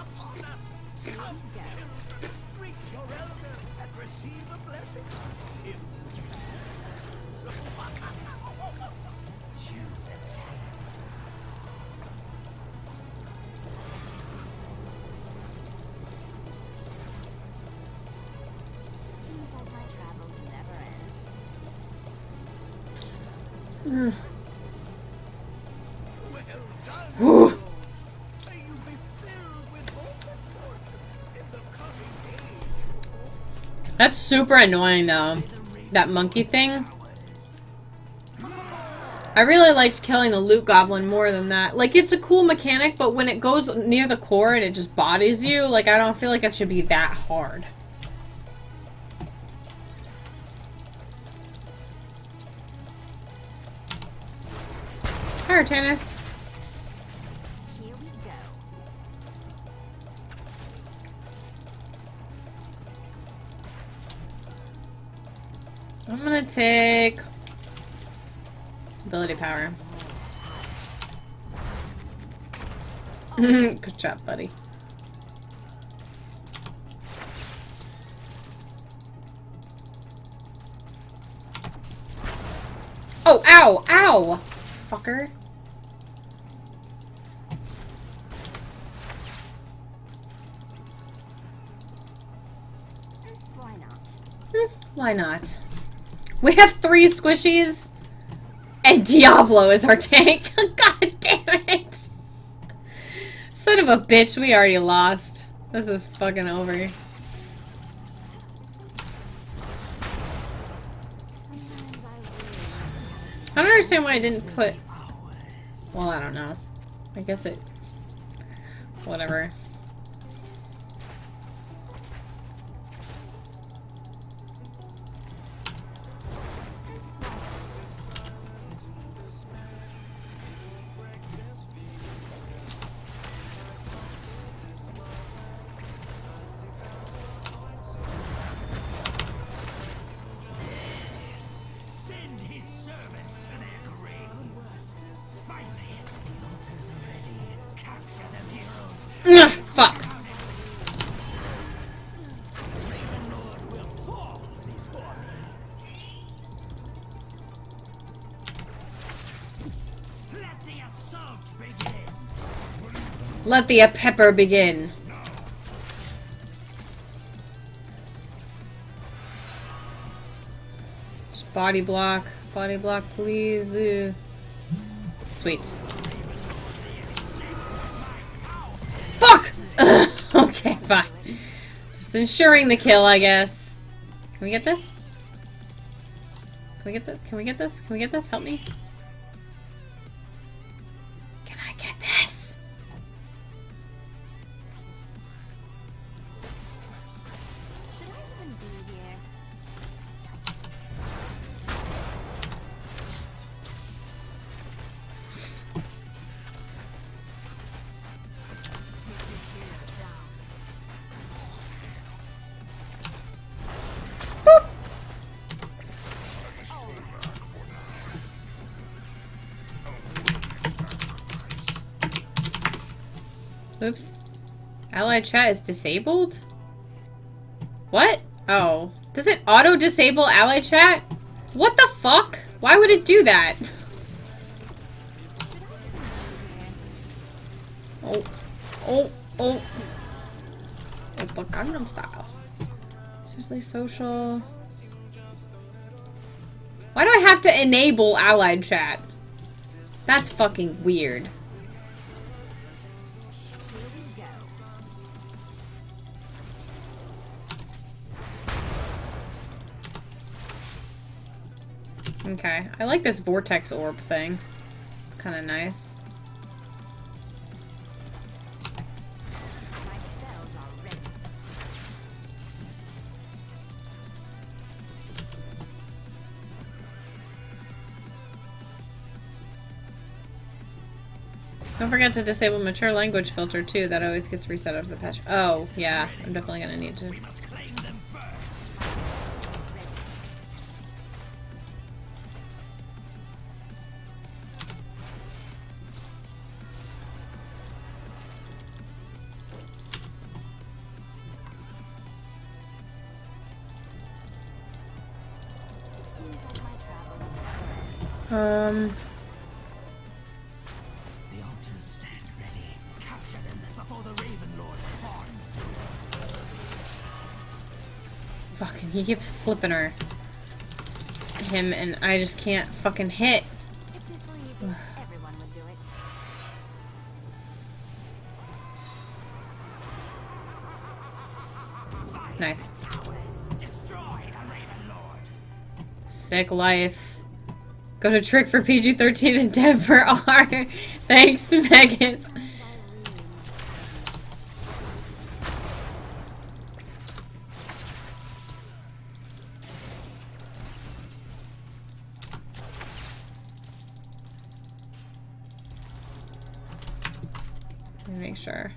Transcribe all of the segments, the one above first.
upon us. Come, children, greet your elder and receive a blessing. If Choose attack. That's super annoying though. That monkey thing. I really liked killing the loot goblin more than that. Like, it's a cool mechanic, but when it goes near the core and it just bodies you, like, I don't feel like it should be that hard. Hi, tennis. Take ability power. Good job, buddy. Oh, ow, ow! Fucker. Why not? Hmm, Why not? We have three squishies, and Diablo is our tank. God damn it! Son of a bitch, we already lost. This is fucking over. I don't understand why I didn't put... Well, I don't know. I guess it... Whatever. Fuck. Let the pepper begin. Just body block. Body block, please. Sweet. Ensuring the kill, I guess. Can we get this? Can we get this? Can we get this? Can we get this? Help me. Oops. Allied chat is disabled? What? Oh. Does it auto-disable allied chat? What the fuck? Why would it do that? Oh. Oh. Oh. oh Oppa Gangnam style. Seriously social. Why do I have to enable allied chat? That's fucking weird. Okay, I like this vortex orb thing. It's kind of nice. Don't forget to disable mature language filter too. That always gets reset after the patch. Oh, yeah. I'm definitely gonna need to. Um... he keeps flipping her. Him, and I just can't fucking hit. If this were easy, everyone would do it. Nice. Destroy the Raven Lord. Sick life. Go to trick for PG-13 and dev for R. Thanks, Megas. Make sure.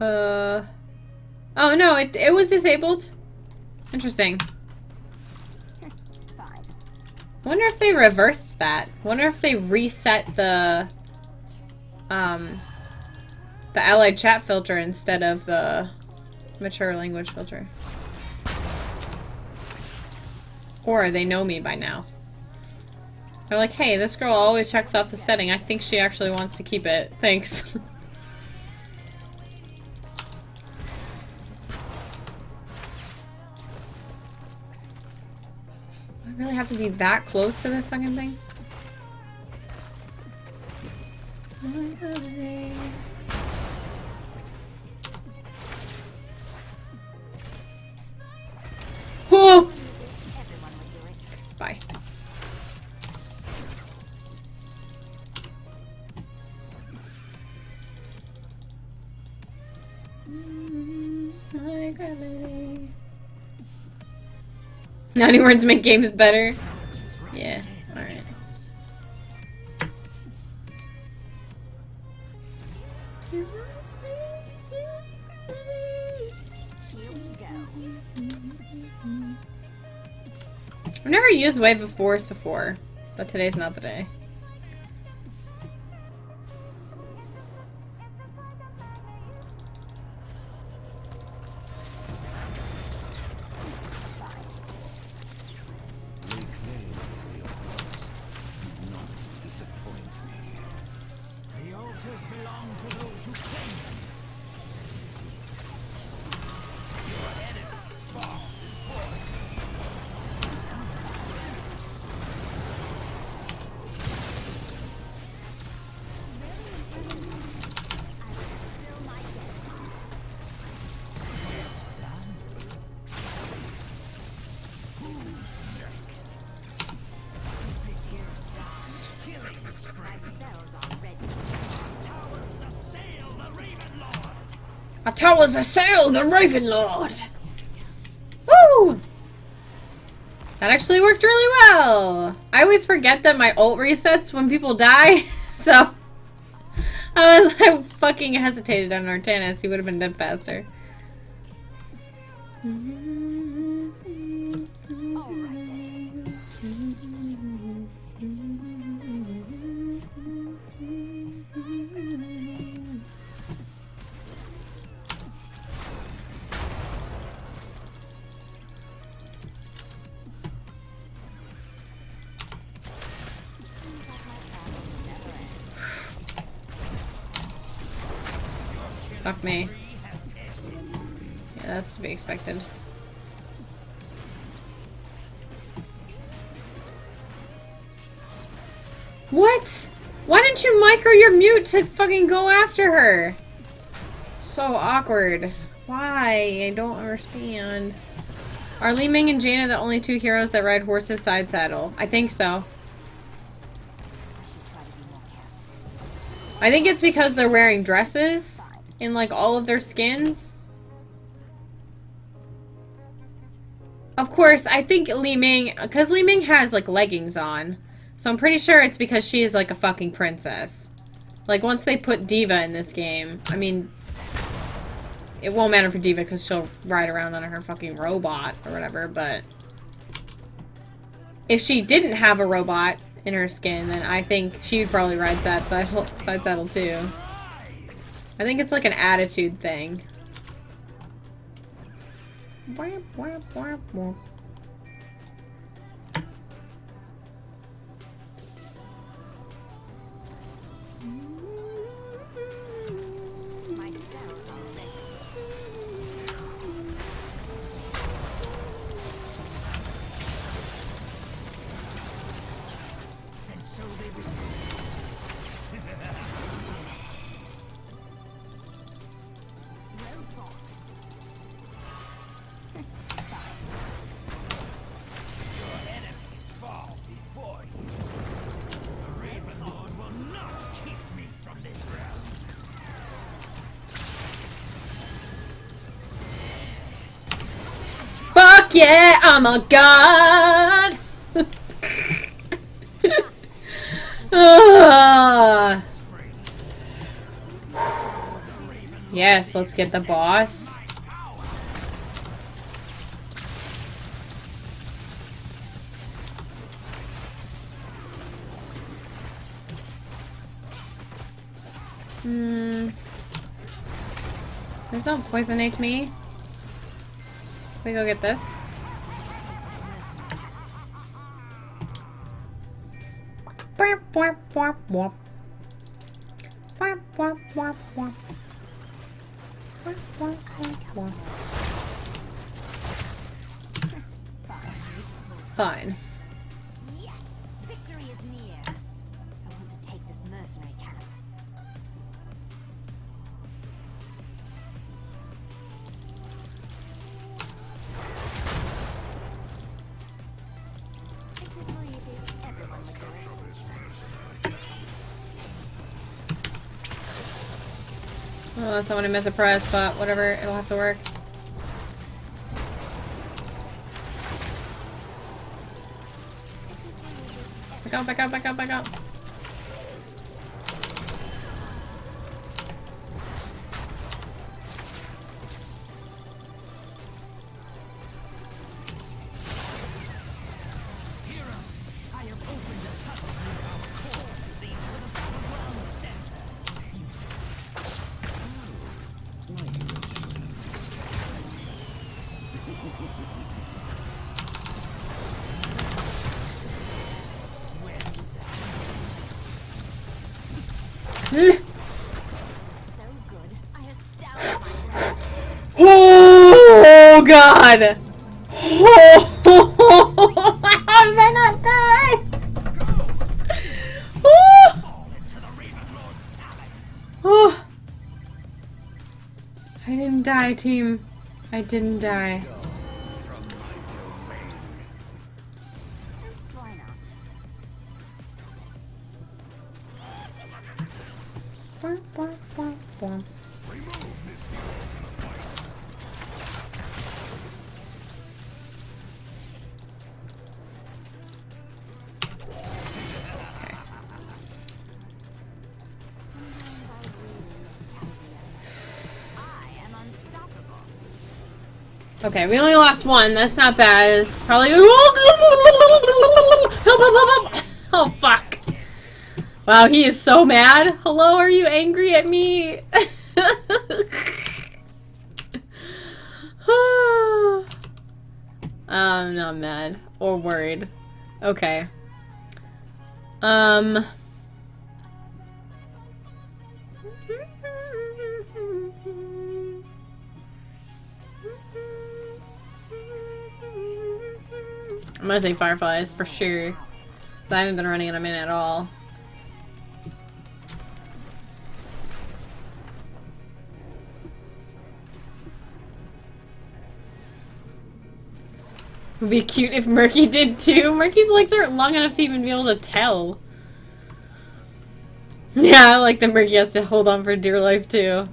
Uh. Oh no, it it was disabled. Interesting. Wonder if they reversed that. Wonder if they reset the um the allied chat filter instead of the mature language filter. Or they know me by now. They're like, hey, this girl always checks off the setting. I think she actually wants to keep it. Thanks. to be that close to this fucking thing? Naughty words make games better. Yeah. I've never used Wave of Force before, but today's not the day. Belong to those who claim them. Towers assail the Raven Lord! Woo! That actually worked really well! I always forget that my ult resets when people die, so... I was I fucking hesitated on Artanis, he would have been dead faster. All right Me. Yeah, that's to be expected. What? Why didn't you micro your mute to fucking go after her? So awkward. Why? I don't understand. Are Li Ming and Jaina the only two heroes that ride horses side saddle? I think so. I think it's because they're wearing dresses in like all of their skins. Of course, I think Li Ming, because Li Ming has like leggings on, so I'm pretty sure it's because she is like a fucking princess. Like once they put D.Va in this game, I mean, it won't matter for D.Va because she'll ride around on her fucking robot or whatever. But if she didn't have a robot in her skin, then I think she would probably ride side saddle, side saddle too. I think it's like an attitude thing. Fuck yeah, I'm a god! Yes, let's get the boss. Hmm. Please don't poisonate me. We go get this? Bwah, What I meant to press, but whatever, it'll have to work. Back out, back out, back out, back out. Oh god! Oh, how did I not die? Oh, oh. I didn't die, team. I didn't die. Okay, we only lost one. That's not bad. It's probably. Oh, fuck. Wow, he is so mad. Hello, are you angry at me? I'm not mad or worried. Okay. Um. I'm gonna say fireflies for sure. I haven't been running in a minute at all. Would be cute if Murky did too. Murky's legs aren't long enough to even be able to tell. Yeah, I like that Murky has to hold on for dear life too.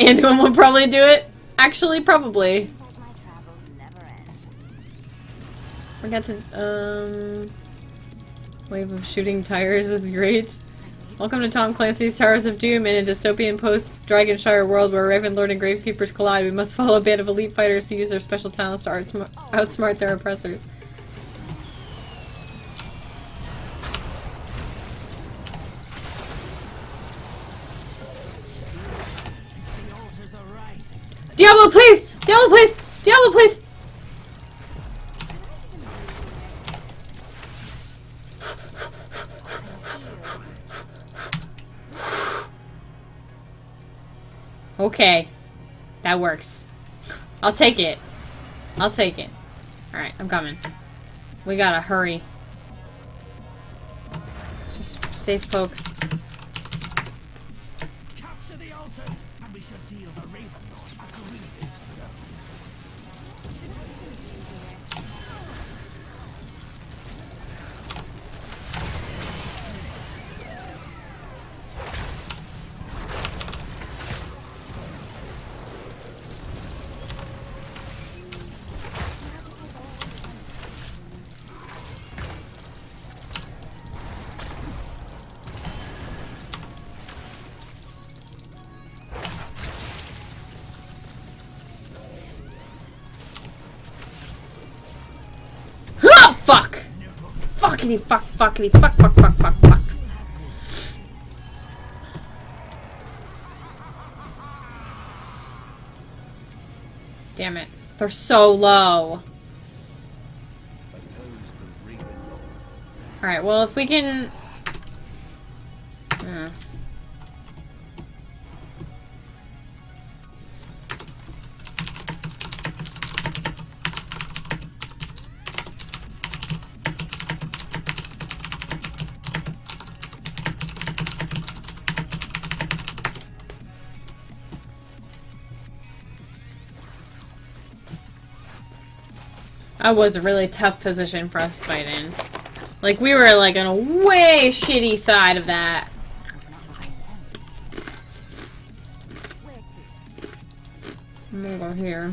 Anduin would probably do it. Actually, probably. Forgot to, um... Wave of shooting tires is great. Welcome to Tom Clancy's Towers of Doom in a dystopian post-Dragonshire world where raven Ravenlord and Gravekeepers collide. We must follow a band of elite fighters who use their special talents to outsmart their oppressors. Diablo, please! Diablo, please! Diablo, please! Okay. That works. I'll take it. I'll take it. Alright, I'm coming. We gotta hurry. Just safe poke. Capture the altars, and we shall deal the Raven Fuckity fuck fuckity fuck fuck fuck fuck fuck. Damn it. They're so low. Alright, well if we can... That was a really tough position for us to fight in. Like, we were, like, on a way shitty side of that. I'm gonna go here.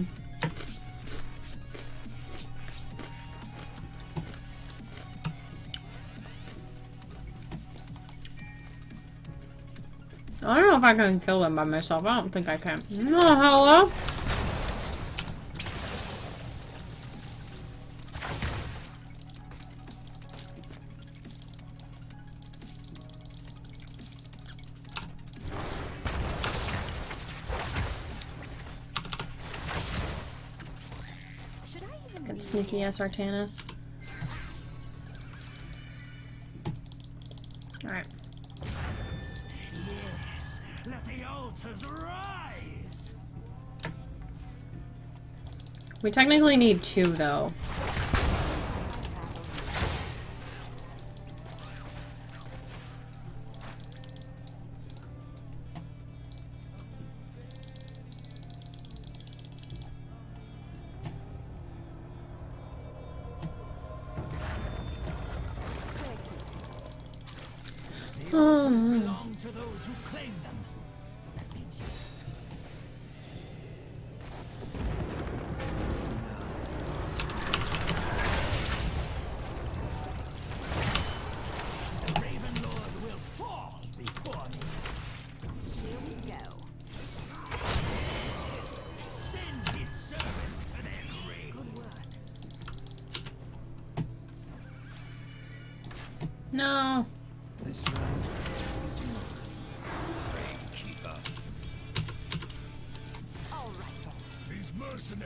I don't know if I can kill them by myself. I don't think I can. No, hello? Ass Artanis. Alright. Yes, let the altars rise. We technically need two, though. The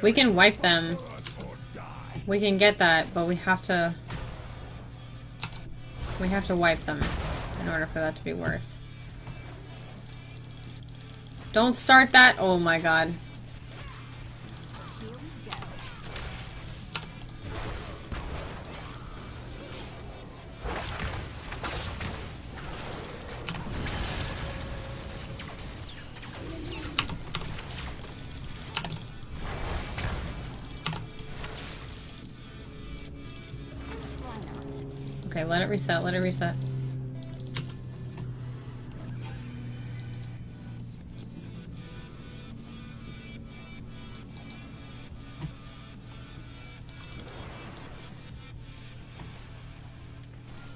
We can wipe them. We can get that, but we have to... We have to wipe them in order for that to be worth. Don't start that! Oh my god. Reset, let it reset.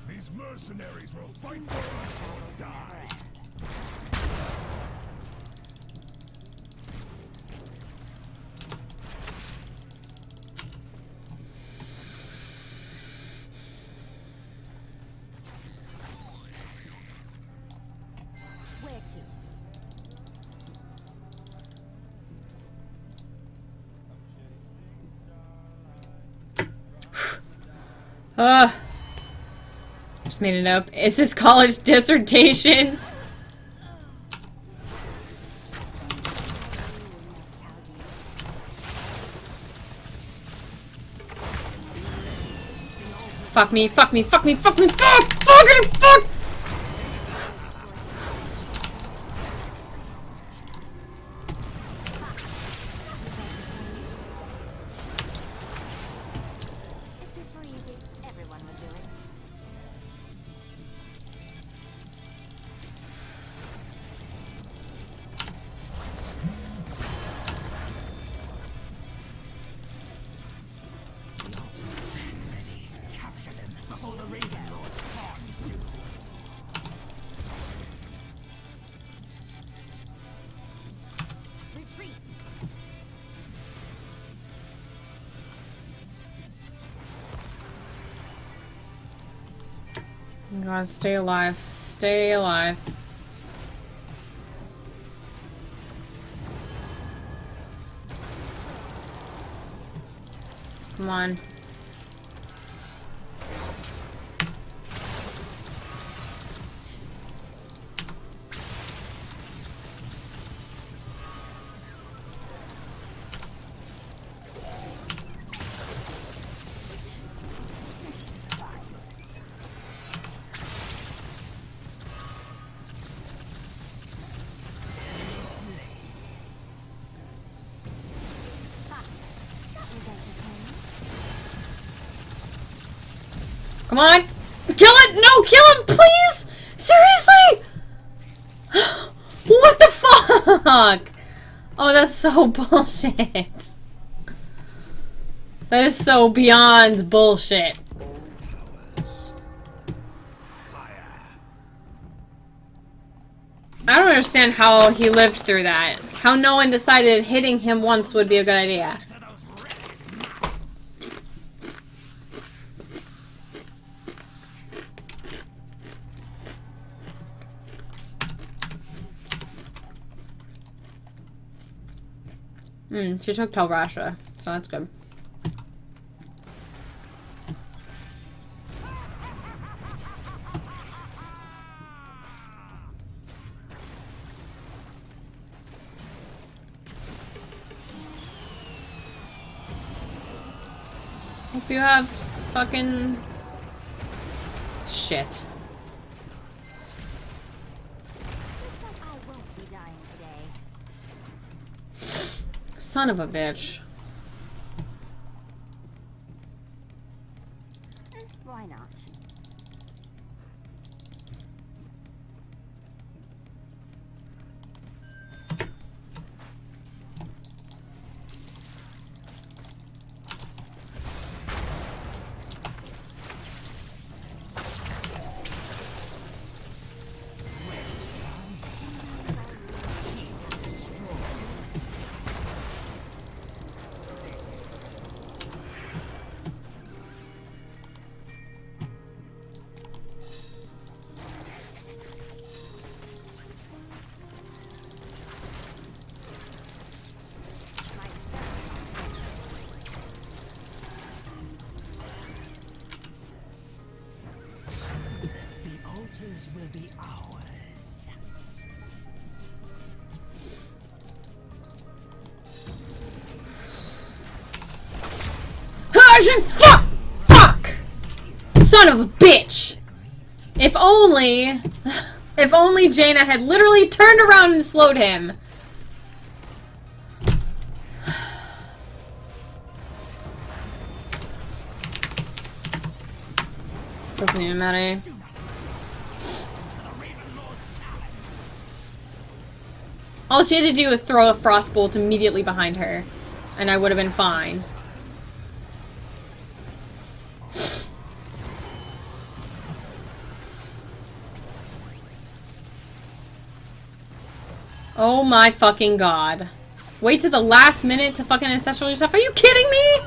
These mercenaries will fight for us or die. Ugh. Just made it up. It's his college dissertation. Fuck me, fuck me, fuck me, fuck me, fuck! Fucking fuck! God, stay alive. Stay alive. Come on. Come on! Kill it! No, kill him, please! Seriously! what the fuck? Oh, that's so bullshit. That is so beyond bullshit. I don't understand how he lived through that. How no one decided hitting him once would be a good idea. Hmm, she took Telrasha, so that's good. Hope you have fucking shit. Son of a bitch. Altars will be ours. Fuck! Fuck! Son of a bitch! If only... If only Jaina had literally turned around and slowed him. Doesn't even matter. All she had to do was throw a frost bolt immediately behind her, and I would have been fine. Oh my fucking god. Wait to the last minute to fucking ancestral yourself? Are you kidding me?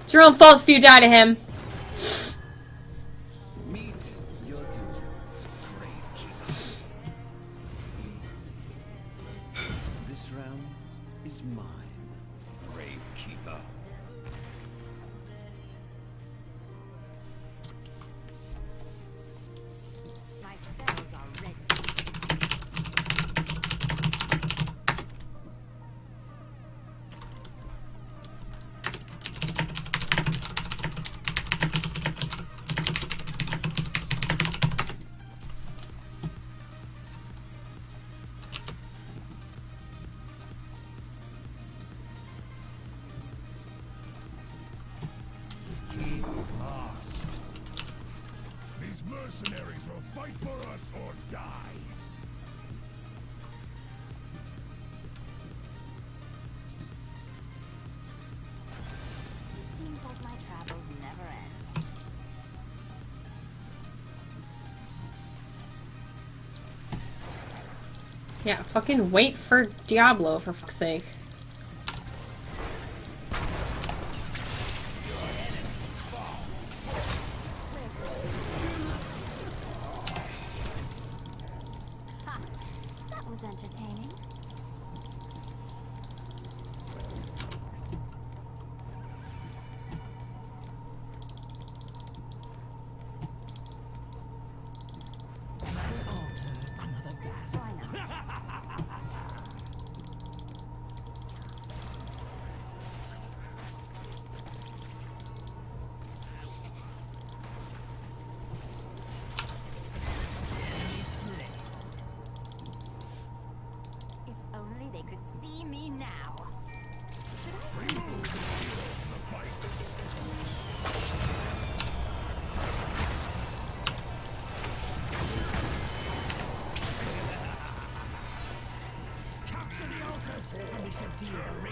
It's your own fault if you die to him. Yeah, fucking wait for Diablo, for fuck's sake. Capture